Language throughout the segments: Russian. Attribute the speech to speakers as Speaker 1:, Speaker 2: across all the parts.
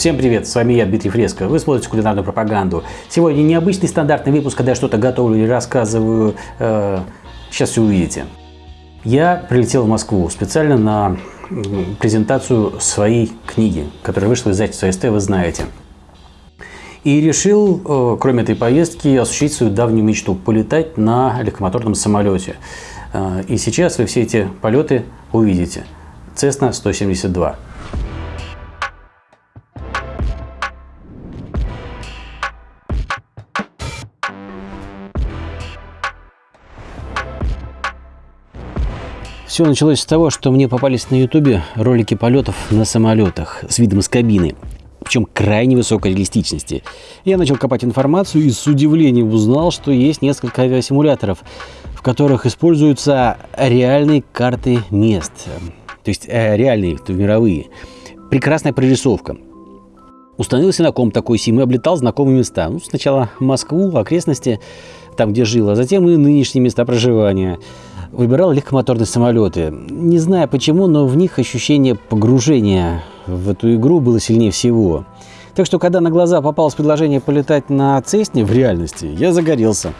Speaker 1: Всем привет, с вами я, Дмитрий Фреско. Вы смотрите кулинарную пропаганду. Сегодня необычный стандартный выпуск, когда я что-то готовлю или рассказываю. Э, сейчас все увидите. Я прилетел в Москву специально на презентацию своей книги, которая вышла из издательства СТ, вы знаете. И решил, э, кроме этой поездки, осуществить свою давнюю мечту – полетать на легкомоторном самолете. Э, и сейчас вы все эти полеты увидите. Cessna 172. Все началось с того, что мне попались на ютубе ролики полетов на самолетах с видом из кабины, причем крайне высокой реалистичности. Я начал копать информацию и с удивлением узнал, что есть несколько авиасимуляторов, в которых используются реальные карты мест, то есть э, реальные, то мировые. Прекрасная прорисовка. Установился на ком такой сим и облетал знакомые места. Ну, сначала Москву, окрестности, там, где жил, а затем и нынешние места проживания – выбирал легкомоторные самолеты. Не знаю почему, но в них ощущение погружения в эту игру было сильнее всего. Так что, когда на глаза попалось предложение полетать на Цесне в реальности, я загорелся.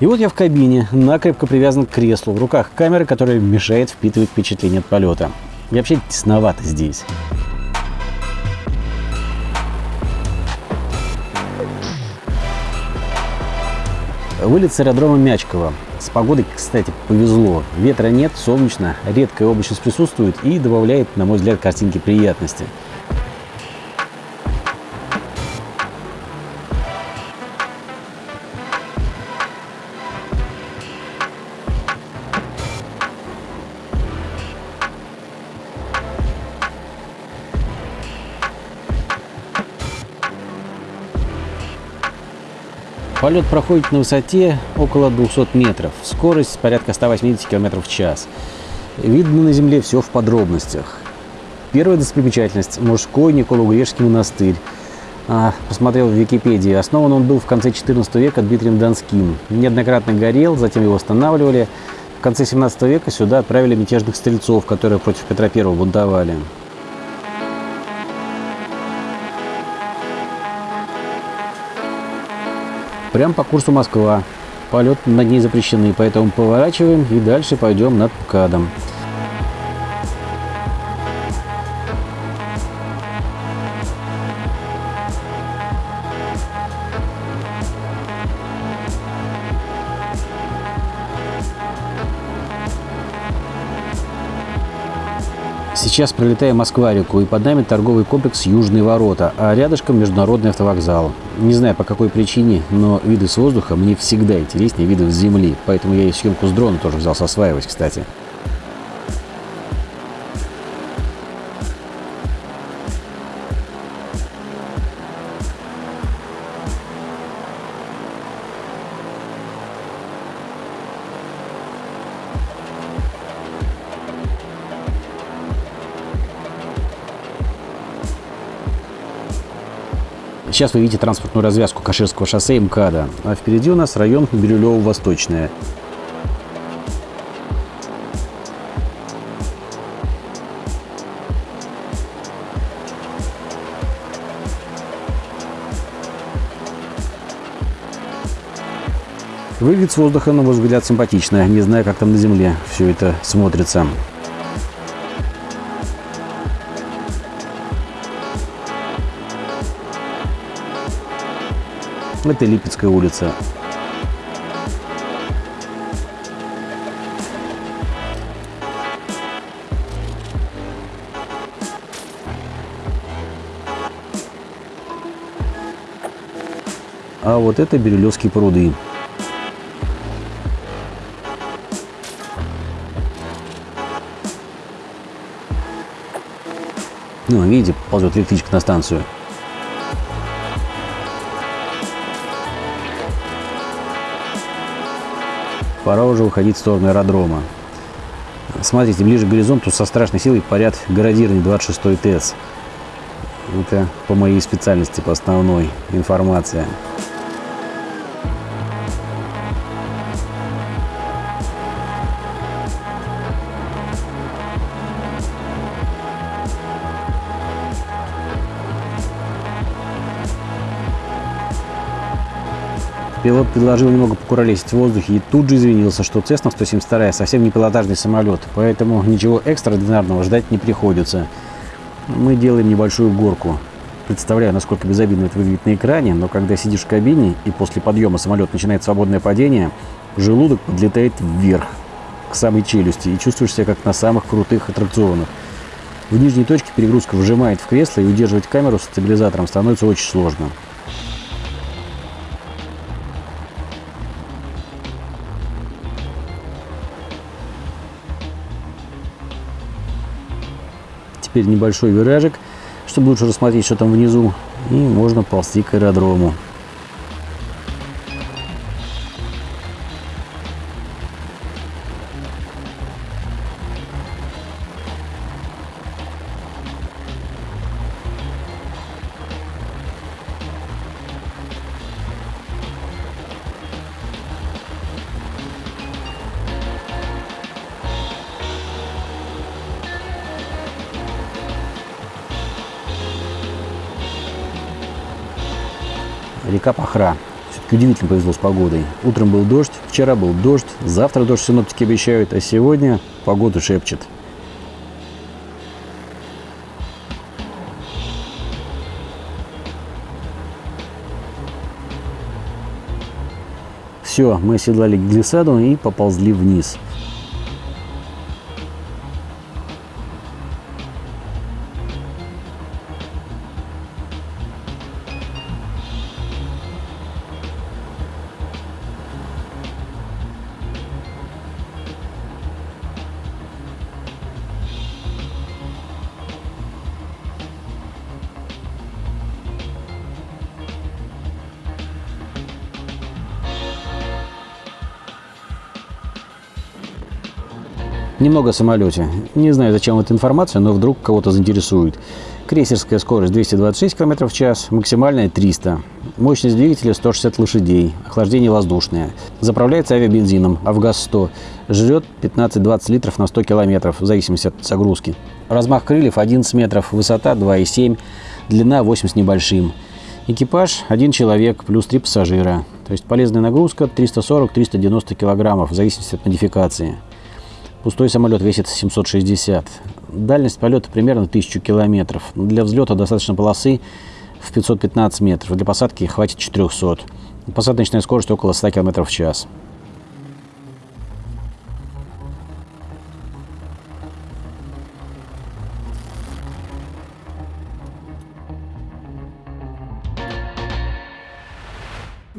Speaker 1: И вот я в кабине, накрепко привязан к креслу, в руках камеры, которая мешает впитывать впечатление от полета. И вообще тесновато здесь. Вылет с аэродрома Мячково. С погодой, кстати, повезло. Ветра нет, солнечно, редкая облачность присутствует и добавляет, на мой взгляд, картинки приятности. Полет проходит на высоте около 200 метров, скорость порядка 180 км в час. Видно на земле все в подробностях. Первая достопримечательность – мужской Николо-Грешский монастырь. А, посмотрел в Википедии. Основан он был в конце 14 века Дмитрием Донским. Неоднократно горел, затем его восстанавливали. В конце 17 века сюда отправили мятежных стрельцов, которые против Петра I бунтовали. Прям по курсу Москва. Полет над ней запрещены, поэтому поворачиваем и дальше пойдем над МКАДом. Сейчас пролетаем Москва-реку, и под нами торговый комплекс «Южные ворота», а рядышком международный автовокзал. Не знаю по какой причине, но виды с воздуха мне всегда интереснее видов с земли, поэтому я и съемку с дрона тоже взялся осваивать, кстати. Сейчас вы видите транспортную развязку Каширского шоссе МКАДа, а впереди у нас район Бирюлево-Восточное. Выглядит с воздуха, на мой взгляд, симпатично. Не знаю, как там на земле все это смотрится. Это Липецкая улица. А вот это Бирюлевские пруды. Ну, видите, ползет электричка на станцию. Пора уже уходить в сторону аэродрома. Смотрите, ближе к горизонту со страшной силой парят городирни 26 ТЭЦ. Это по моей специальности, по основной информация. Пилот предложил немного покуролесить в воздухе и тут же извинился, что Cessna 172 совсем не пилотажный самолет, поэтому ничего экстраординарного ждать не приходится. Мы делаем небольшую горку. Представляю, насколько безобидно это выглядит на экране, но когда сидишь в кабине и после подъема самолет начинает свободное падение, желудок подлетает вверх, к самой челюсти, и чувствуешь себя как на самых крутых аттракционах. В нижней точке перегрузка вжимает в кресло, и удерживать камеру с стабилизатором становится очень сложно. Теперь небольшой виражик, чтобы лучше рассмотреть, что там внизу, и можно ползти к аэродрому. Пахра. Все-таки удивительно повезло с погодой. Утром был дождь, вчера был дождь, завтра дождь синоптики обещают, а сегодня погоду шепчет. Все, мы оседлали глиссаду и поползли вниз. Немного о самолете. Не знаю, зачем эта информация, но вдруг кого-то заинтересует. Крейсерская скорость 226 км в час, максимальная 300. Мощность двигателя 160 лошадей, охлаждение воздушное. Заправляется авиабензином, АвГаз-100. Жрет 15-20 литров на 100 км, в зависимости от загрузки. Размах крыльев 11 метров, высота 2,7, длина 8 с небольшим. Экипаж один человек плюс три пассажира. То есть полезная нагрузка 340-390 кг, в зависимости от модификации. Пустой самолет весит 760. Дальность полета примерно 1000 километров. Для взлета достаточно полосы в 515 метров. Для посадки хватит 400. Посадочная скорость около 100 км в час.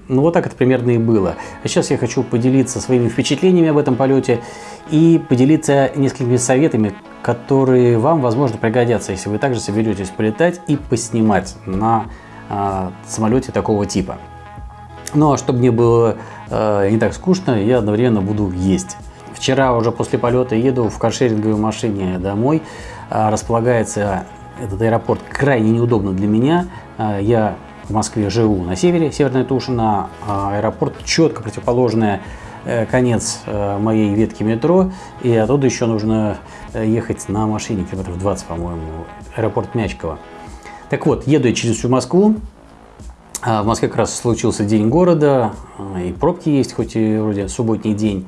Speaker 1: Ну вот так это примерно и было. А сейчас я хочу поделиться своими впечатлениями об этом полете и поделиться несколькими советами, которые вам, возможно, пригодятся, если вы также соберетесь полетать и поснимать на э, самолете такого типа. Ну а чтобы мне было э, не так скучно, я одновременно буду есть. Вчера уже после полета еду в каршеринговой машине домой. Э, располагается этот аэропорт крайне неудобно для меня. Я в Москве живу на севере, Северная Тушина, а аэропорт четко противоположный э, конец э, моей ветки метро, и оттуда еще нужно э, ехать на машине километров 20, по-моему, аэропорт Мячково. Так вот, еду я через всю Москву, а в Москве как раз случился день города, и пробки есть, хоть и вроде субботний день.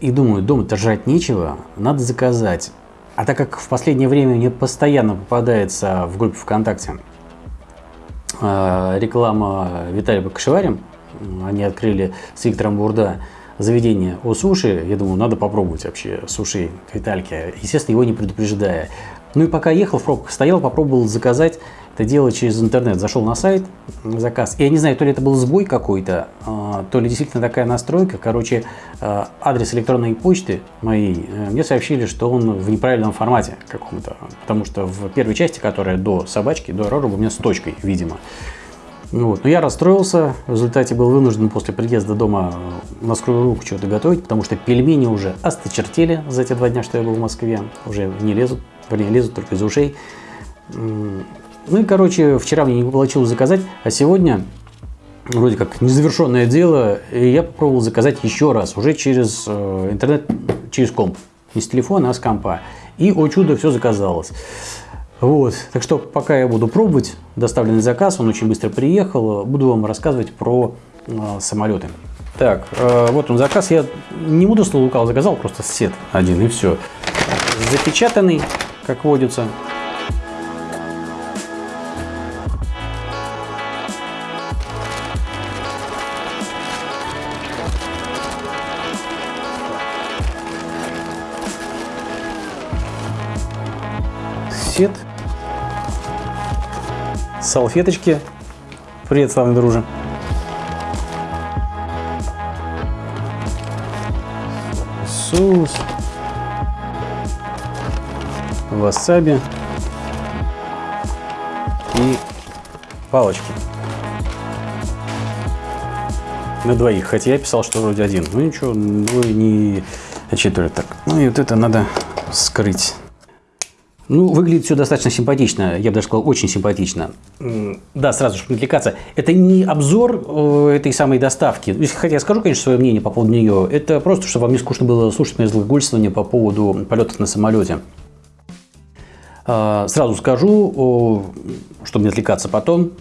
Speaker 1: И думаю, дома-то жрать нечего, надо заказать. А так как в последнее время мне постоянно попадается в группе ВКонтакте а, реклама Виталия Бакашеварем. Они открыли с Виктором Бурда заведение о суши. Я думаю, надо попробовать вообще суши к Витальке. Естественно, его не предупреждая. Ну и пока ехал в пробках, стоял, попробовал заказать это дело через интернет. Зашел на сайт, заказ. Я не знаю, то ли это был сбой какой-то, а, то ли действительно такая настройка. Короче, а, адрес электронной почты моей э, мне сообщили, что он в неправильном формате каком-то. Потому что в первой части, которая до собачки, до Рора, у меня с точкой, видимо. Ну вот. Но я расстроился, в результате был вынужден после приезда дома на скорую руку что-то готовить, потому что пельмени уже осточертели за те два дня, что я был в Москве, уже не лезут, вернее, лезут только из ушей. Ну и, короче, вчера мне не получилось заказать, а сегодня вроде как незавершенное дело, и я попробовал заказать еще раз, уже через э, интернет, через комп. Не с телефона, а с компа. И, о чудо, все заказалось. Вот, так что пока я буду пробовать доставленный заказ, он очень быстро приехал, буду вам рассказывать про э, самолеты. Так, э, вот он заказ. Я не буду слово заказал, просто сет один и все. Запечатанный, как водится. Салфеточки. Привет, славный друже. соус, васаби и палочки. На двоих, хотя я писал, что вроде один. Ну ничего, двое не четверо так. Ну и вот это надо скрыть. Ну, выглядит все достаточно симпатично, я бы даже сказал, очень симпатично. Да, сразу, не отвлекаться, это не обзор э, этой самой доставки. Хотя я скажу, конечно, свое мнение по поводу нее. Это просто, чтобы вам не скучно было слушать мои злоглольствования по поводу полетов на самолете. А, сразу скажу, чтобы не отвлекаться потом,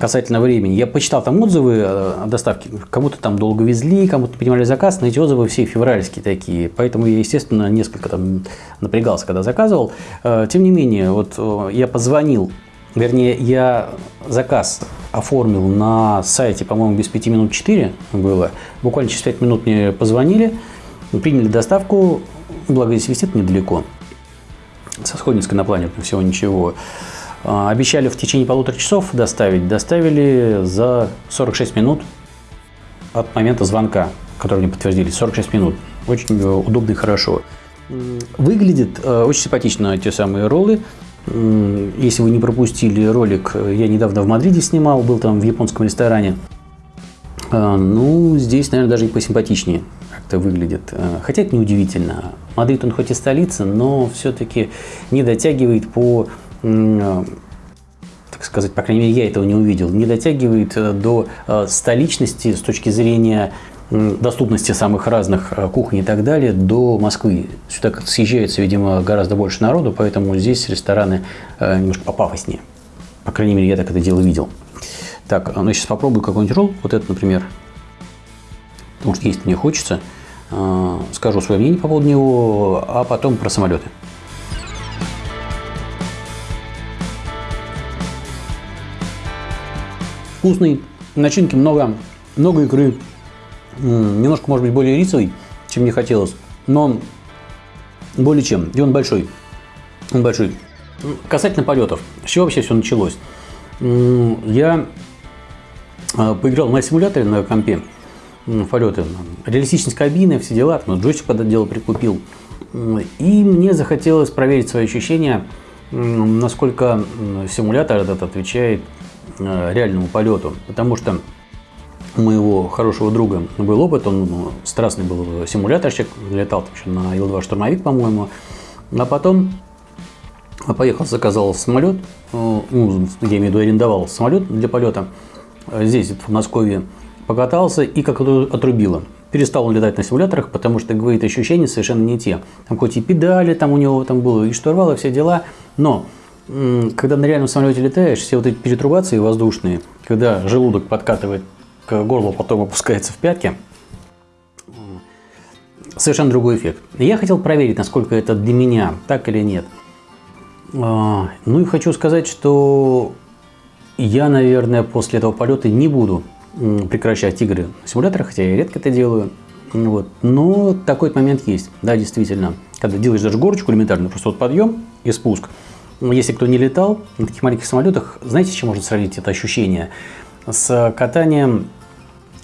Speaker 1: касательно времени. Я почитал там отзывы э, о доставке. Кому-то там долго везли, кому-то принимали заказ, но эти отзывы все февральские такие. Поэтому я, естественно, несколько там напрягался, когда заказывал. Э, тем не менее, вот э, я позвонил, вернее, я заказ оформил на сайте, по-моему, без 5 минут 4 было. Буквально через 5 минут мне позвонили, приняли доставку, благо здесь висит недалеко. Со Сходницкой на плане всего ничего. А, обещали в течение полутора часов доставить. Доставили за 46 минут от момента звонка, который мне подтвердили. 46 минут. Очень э, удобно и хорошо. Выглядит э, очень симпатично те самые роллы. Если вы не пропустили ролик, я недавно в Мадриде снимал, был там в японском ресторане. А, ну, здесь, наверное, даже и посимпатичнее как-то выглядит. Э, хотя это неудивительно. Мадрид, он хоть и столица, но все-таки не дотягивает по так сказать, по крайней мере, я этого не увидел, не дотягивает э, до э, столичности с точки зрения доступности самых разных э, кухонь и так далее до Москвы. Сюда съезжается, видимо, гораздо больше народу, поэтому здесь рестораны немножко попафоснее. По крайней мере, я так это дело видел. Так, ну сейчас попробую какой-нибудь ролл, вот этот, например, потому что есть мне хочется. Скажу свое мнение по поводу него, а потом про самолеты. Вкусный, начинки много, много икры. Немножко, может быть, более рисовый, чем мне хотелось, но более чем. И он большой. Он большой. Касательно полетов. С чего вообще все началось? Я а, поиграл на симуляторе на компе полеты. Реалистичность кабины, все дела. Там, джойстик под это дело прикупил. И мне захотелось проверить свои ощущения, насколько симулятор этот отвечает реальному полету, потому что у моего хорошего друга был опыт, он ну, страстный был симуляторщик, летал еще на Ил-2 штурмовик, по-моему, а потом поехал, заказал самолет, э, ну, я имею в виду, арендовал самолет для полета здесь, в Москве, покатался и как то отрубило. Перестал он летать на симуляторах, потому что, говорит, ощущения совершенно не те. Там хоть и педали там у него там было, и штурвал, и все дела, но когда на реальном самолете летаешь, все вот эти перетрубации воздушные, когда желудок подкатывает к горлу, потом опускается в пятки, совершенно другой эффект. Я хотел проверить, насколько это для меня, так или нет. А, ну и хочу сказать, что я, наверное, после этого полета не буду прекращать игры в симуляторах, хотя я редко это делаю. Вот. Но такой момент есть, да, действительно. Когда делаешь даже горочку элементарно, просто вот подъем и спуск – если кто не летал на таких маленьких самолетах, знаете, с чем можно сравнить это ощущение? С катанием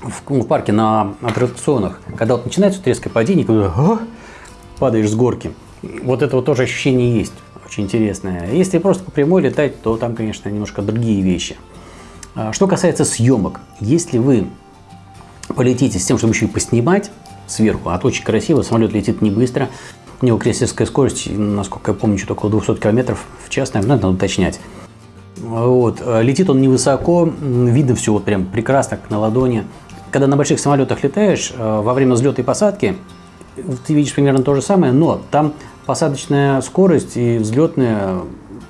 Speaker 1: в, ну, в парке на аттракционах, когда вот начинается вот резкое падение, когда а, падаешь с горки. Вот это вот тоже ощущение есть, очень интересное. Если просто по прямой летать, то там, конечно, немножко другие вещи. А, что касается съемок, если вы полетите с тем, чтобы еще и поснимать сверху, а то очень красиво, самолет летит не быстро, у него крейсерская скорость, насколько я помню, что-то около 200 км в час, наверное, надо уточнять. Вот. Летит он невысоко, видно все вот прям прекрасно, как на ладони. Когда на больших самолетах летаешь, э, во время взлета и посадки, ты видишь примерно то же самое, но там посадочная скорость и взлетная,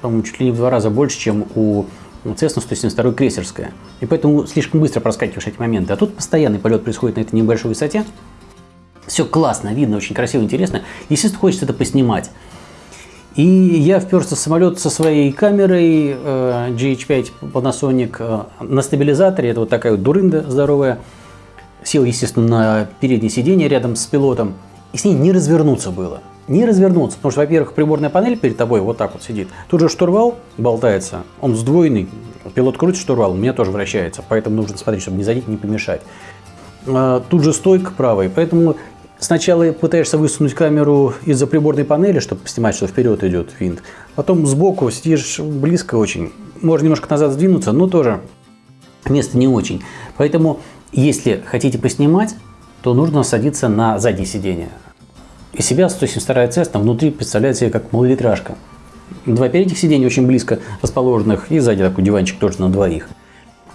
Speaker 1: по-моему, чуть ли не в два раза больше, чем у Cessna 172 крейсерская. И поэтому слишком быстро проскакиваешь эти моменты. А тут постоянный полет происходит на этой небольшой высоте. Все классно, видно, очень красиво, интересно. Естественно, хочется это поснимать. И я вперся в самолет со своей камерой э, GH5 Panasonic э, на стабилизаторе. Это вот такая вот дурында здоровая. Сел, естественно, на переднее сиденье рядом с пилотом. И с ней не развернуться было. Не развернуться, потому что, во-первых, приборная панель перед тобой вот так вот сидит. Тут же штурвал болтается, он сдвоенный. Пилот крутит штурвал, у меня тоже вращается, поэтому нужно смотреть, чтобы не задеть, не помешать. А, тут же стойка правая, поэтому Сначала пытаешься высунуть камеру из-за приборной панели, чтобы снимать, что вперед идет винт. Потом сбоку сидишь близко очень. Можно немножко назад сдвинуться, но тоже место не очень. Поэтому, если хотите поснимать, то нужно садиться на заднее сиденье. Из себя 172 Cessna внутри представляет себе как малолитражка. Два передних сиденья очень близко расположенных, и сзади такой диванчик тоже на двоих.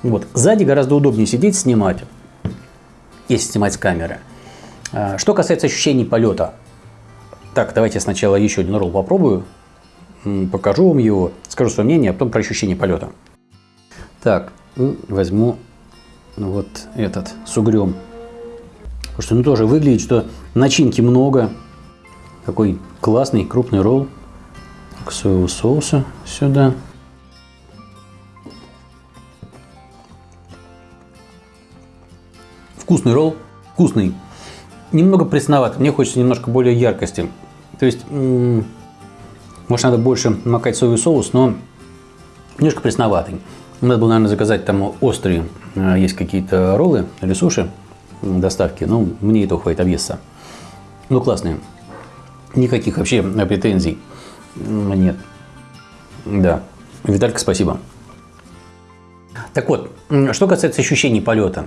Speaker 1: Вот. Сзади гораздо удобнее сидеть, снимать, если снимать с камеры. А, что касается ощущений полета. Так, давайте сначала еще один ролл попробую. Покажу вам его, скажу свое мнение, а потом про ощущение полета. Так, возьму вот этот с угрем. Потому что ну тоже выглядит, что начинки много. Такой классный крупный ролл. Так, соевого соуса сюда. Вкусный ролл, вкусный немного пресновато. Мне хочется немножко более яркости. То есть, может, надо больше макать соевый соус, но немножко пресноватый. Надо было, наверное, заказать там острые. А, есть какие-то роллы или суши доставки. Но мне этого хватит объесться. Ну, классные. Никаких вообще претензий нет. Да. Виталька, спасибо. Так вот, что касается ощущений полета.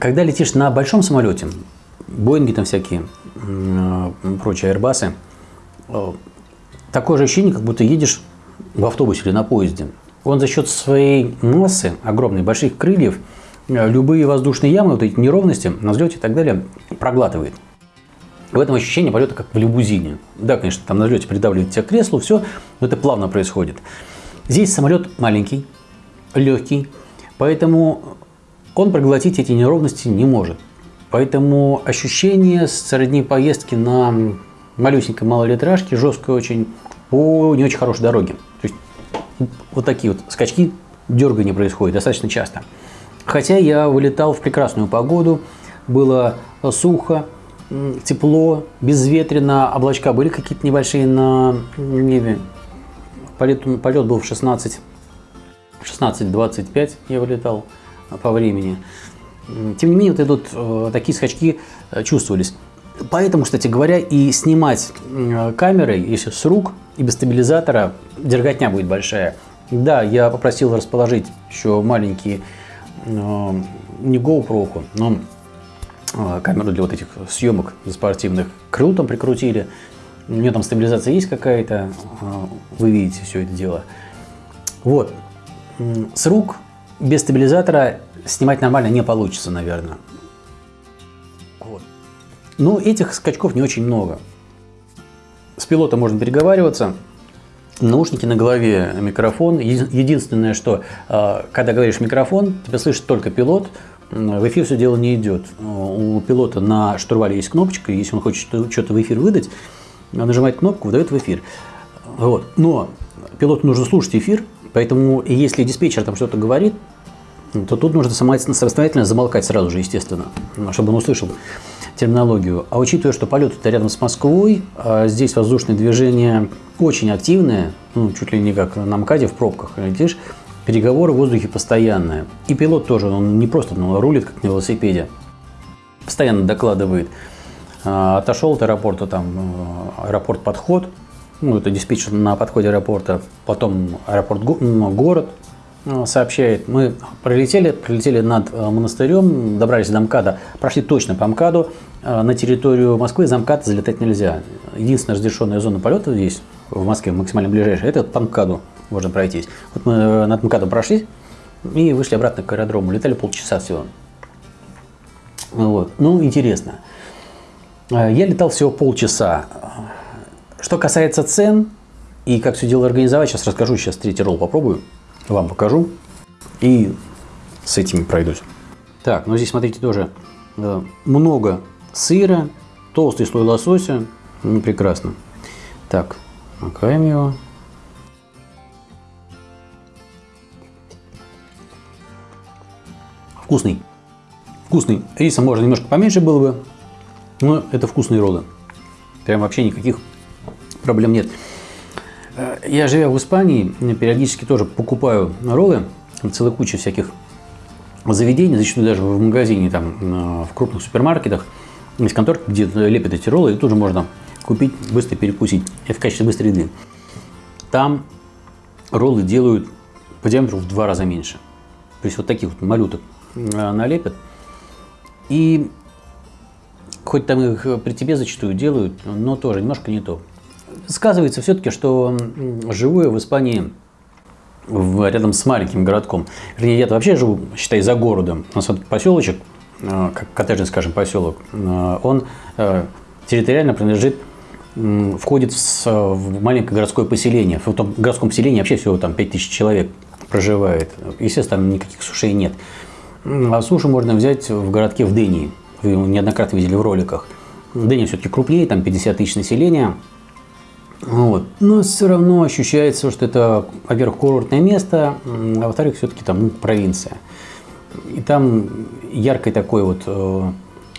Speaker 1: Когда летишь на большом самолете, Боинги там всякие, прочие аэрбасы. Э, такое же ощущение, как будто едешь в автобусе или на поезде. Он за счет своей массы, огромной, больших крыльев, э, любые воздушные ямы, вот эти неровности на взлете и так далее проглатывает. В этом ощущение полета как в лимузине. Да, конечно, там на взлете придавливает тебя к креслу, все, но это плавно происходит. Здесь самолет маленький, легкий, поэтому он проглотить эти неровности не может. Поэтому ощущение сродни поездки на малюсенькой малолитражке, жесткой очень, по не очень хорошей дороге. То есть вот такие вот скачки, дергания происходят достаточно часто. Хотя я вылетал в прекрасную погоду, было сухо, тепло, безветренно, облачка были какие-то небольшие на небе. Полет, полет был в 16, 16-25 я вылетал по времени. Тем не менее, вот идут э, такие скачки э, чувствовались. Поэтому, кстати говоря, и снимать камерой, если с рук и без стабилизатора, дерготня будет большая. Да, я попросил расположить еще маленькие, э, не GoPro, но камеру для вот этих съемок спортивных. Крыл там прикрутили. У нее там стабилизация есть какая-то. Вы видите все это дело. Вот. С рук без стабилизатора снимать нормально не получится, наверное. Вот. Но этих скачков не очень много. С пилотом можно переговариваться. Наушники на голове, микрофон. Единственное, что а, когда говоришь микрофон, тебя слышит только пилот, в эфир все дело не идет. У пилота на штурвале есть кнопочка, если он хочет что-то в эфир выдать, нажимает кнопку, выдает в эфир. Вот. Но пилоту нужно слушать эфир, поэтому если диспетчер там что-то говорит, то тут нужно самостоятельно замолкать сразу же, естественно, чтобы он услышал терминологию. А учитывая, что полет это рядом с Москвой, а здесь воздушное движение очень активное, ну, чуть ли не как на МКАДе в пробках летишь, переговоры в воздухе постоянные. И пилот тоже, он не просто ну, рулит, как на велосипеде, постоянно докладывает. А, отошел от аэропорта, там, э, аэропорт подход, ну, это диспетчер на подходе аэропорта, потом аэропорт город, Э, сообщает, мы пролетели, пролетели над э, монастырем, добрались до МКАДа, прошли точно по МКАДу, э, на территорию Москвы за МКАД залетать нельзя. Единственная разрешенная зона полета здесь, в Москве, максимально ближайшая, это по МКАДу можно пройтись. Вот мы над МКАДом прошли и вышли обратно к аэродрому, летали полчаса всего. Вот. Ну, интересно. Я летал всего полчаса. Что касается цен и как все дело организовать, сейчас расскажу, сейчас третий ролл попробую. Вам покажу и с этими пройдусь. Так, ну здесь, смотрите, тоже э, много сыра, толстый слой лосося. Ну, прекрасно. Так, макаем его. Вкусный. Вкусный. Риса можно немножко поменьше было бы, но это вкусные роллы. Прям вообще никаких проблем нет. Э, я, живя в Испании, периодически тоже покупаю роллы. Целая куча всяких заведений, зачастую даже в магазине, там, э, в крупных супермаркетах. Есть конторки, где лепят эти роллы, и тоже можно купить, быстро перекусить. Это в качестве быстрой еды. Там роллы делают по диаметру в два раза меньше. То есть вот таких вот малюток Э, налепят. И хоть там их при тебе зачастую делают, но тоже немножко не то. Сказывается все-таки, что живу я в Испании рядом с маленьким городком. Вернее, я вообще живу, считай, за городом. У нас вот поселочек, э, как коттеджный, скажем, поселок, э, он территориально принадлежит входит в, в маленькое городское поселение. В том городском поселении вообще всего там 5000 человек проживает. Естественно, там никаких сушей нет. А суши можно взять в городке в Дении. Вы его неоднократно видели в роликах. Дения все-таки крупнее, там 50 тысяч населения. Вот. Но все равно ощущается, что это, во-первых, курортное место, а во-вторых, все-таки там ну, провинция. И там яркой такой вот э,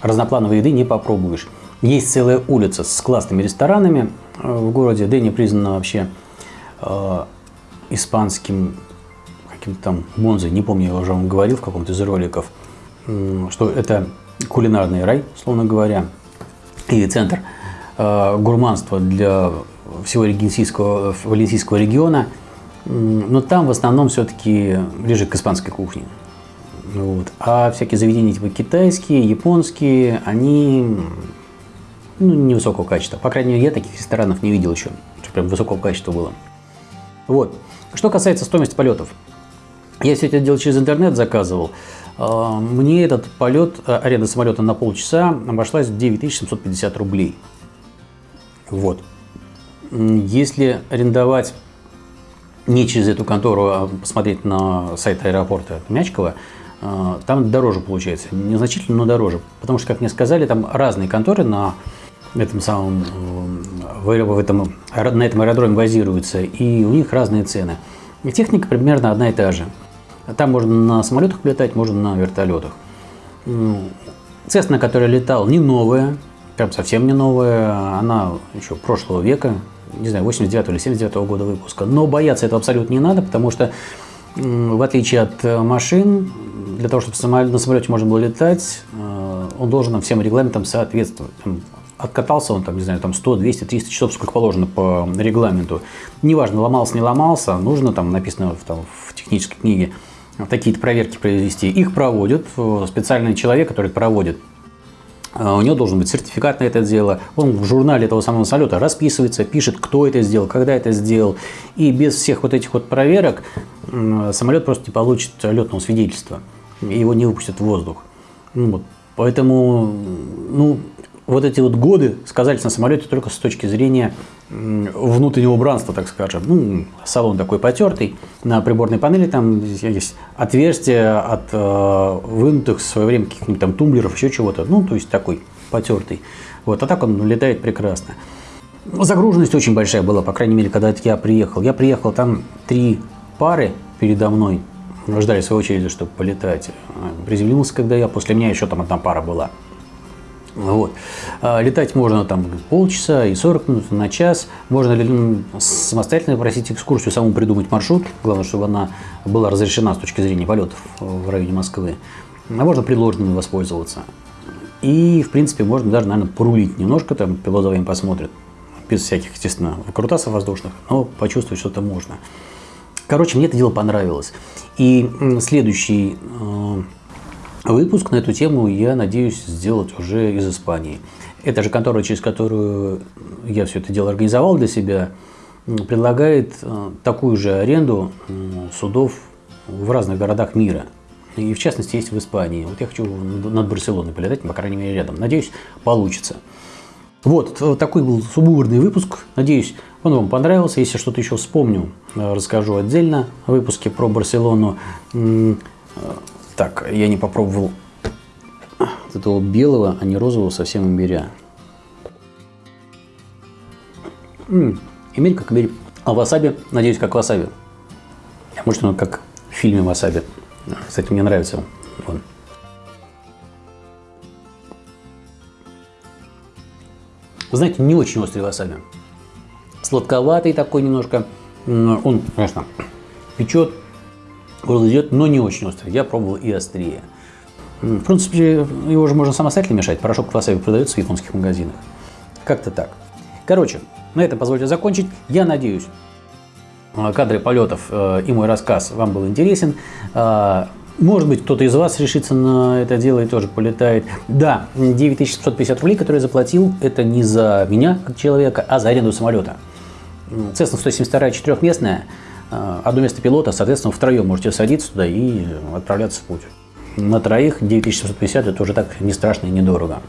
Speaker 1: разноплановой еды не попробуешь. Есть целая улица с классными ресторанами э, в городе. Дени признана вообще э, испанским каким-то там Монзой, не помню, я уже вам говорил в каком-то из роликов, что это кулинарный рай, словно говоря, и центр э, гурманства для всего валенсийского, валенсийского региона, но там в основном все-таки ближе к испанской кухне. Вот. А всякие заведения типа китайские, японские, они ну, невысокого качества. По крайней мере, я таких ресторанов не видел еще, что прям высокого качества было. Вот. Что касается стоимости полетов. Я все это дело через интернет заказывал. А, мне этот полет, а, аренда самолета на полчаса обошлась в 9750 рублей. Вот. Если арендовать не через эту контору, а посмотреть на сайт аэропорта Мячкова, а, там дороже получается. Незначительно, но дороже. Потому что, как мне сказали, там разные конторы на этом самом, в этом, на этом аэродроме базируются, и у них разные цены. И техника примерно одна и та же. Там можно на самолетах летать, можно на вертолетах. Цесна, которая летал, не новая, прям совсем не новая. Она еще прошлого века, не знаю, 89 или 79 -го года выпуска. Но бояться этого абсолютно не надо, потому что в отличие от э, машин, для того, чтобы на самолете можно было летать, э, он должен всем регламентам соответствовать. Откатался он, там, не знаю, там 100, 200, 300 часов, сколько положено по регламенту. Неважно, ломался, не ломался, нужно, там написано там, в технической книге, такие-то проверки произвести. Их проводят э, специальный человек, который проводит. Э, у него должен быть сертификат на это дело. Он в журнале этого самого самолета расписывается, пишет, кто это сделал, когда это сделал. И без всех вот этих вот проверок самолет просто не получит летного свидетельства. Его не выпустят в воздух. Вот. Поэтому, ну, вот эти вот годы сказались на самолете только с точки зрения внутреннего убранства, так скажем. Ну, салон такой потертый, на приборной панели там есть отверстия от э, вынутых в свое время каких-нибудь там тумблеров, еще чего-то. Ну, то есть такой потертый. Вот, а так он летает прекрасно. Загруженность очень большая была, по крайней мере, когда я приехал. Я приехал, там три пары передо мной ждали своей очереди, чтобы полетать. Приземлился, когда я, после меня еще там одна пара была. Вот. А, летать можно там полчаса и 40 минут на час. Можно самостоятельно просить экскурсию, самому придумать маршрут. Главное, чтобы она была разрешена с точки зрения полетов в районе Москвы. А можно предложенными воспользоваться. И, в принципе, можно даже, наверное, порулить немножко, там пилот за вами посмотрит. Без всяких, естественно, крутасов воздушных, но почувствовать что-то можно. Короче, мне это дело понравилось. И следующий э, Выпуск на эту тему я надеюсь сделать уже из Испании. Эта же контора, через которую я все это дело организовал для себя, предлагает э, такую же аренду судов в разных городах мира. И в частности есть в Испании. Вот я хочу над Барселоной полетать, по крайней мере, рядом. Надеюсь, получится. Вот, такой был субурный выпуск. Надеюсь, Он вам понравился. Если что-то еще вспомню, э, расскажу отдельно в выпуске про Барселону. Так, я не попробовал этого белого, а не розового совсем имбиря. М-м, имбирь как имбирь. А васаби, надеюсь, как васаби. Может, он как в фильме васаби. Кстати, мне нравится он. Вы знаете, не очень острый васаби. Сладковатый такой немножко. Он, конечно, печет, горло идет, но не очень острый. Я пробовал и острее. В принципе, его уже можно самостоятельно мешать. Порошок васаби продается в японских магазинах. Как-то так. Короче, на этом позвольте закончить. Я надеюсь, кадры полетов э, и мой рассказ вам был интересен. А, может быть, кто-то из вас решится на это дело и тоже полетает. Да, 9750 рублей, которые я заплатил, это не за меня, как человека, а за аренду самолета. Cessna 172 четырехместная, э, одно место пилота, соответственно, втроем можете садиться туда и отправляться в путь. На троих 9750 это уже так не страшно и недорого.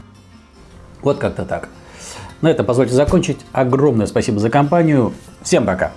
Speaker 1: Вот как-то так. На этом позвольте закончить. Огромное спасибо за компанию. Всем пока!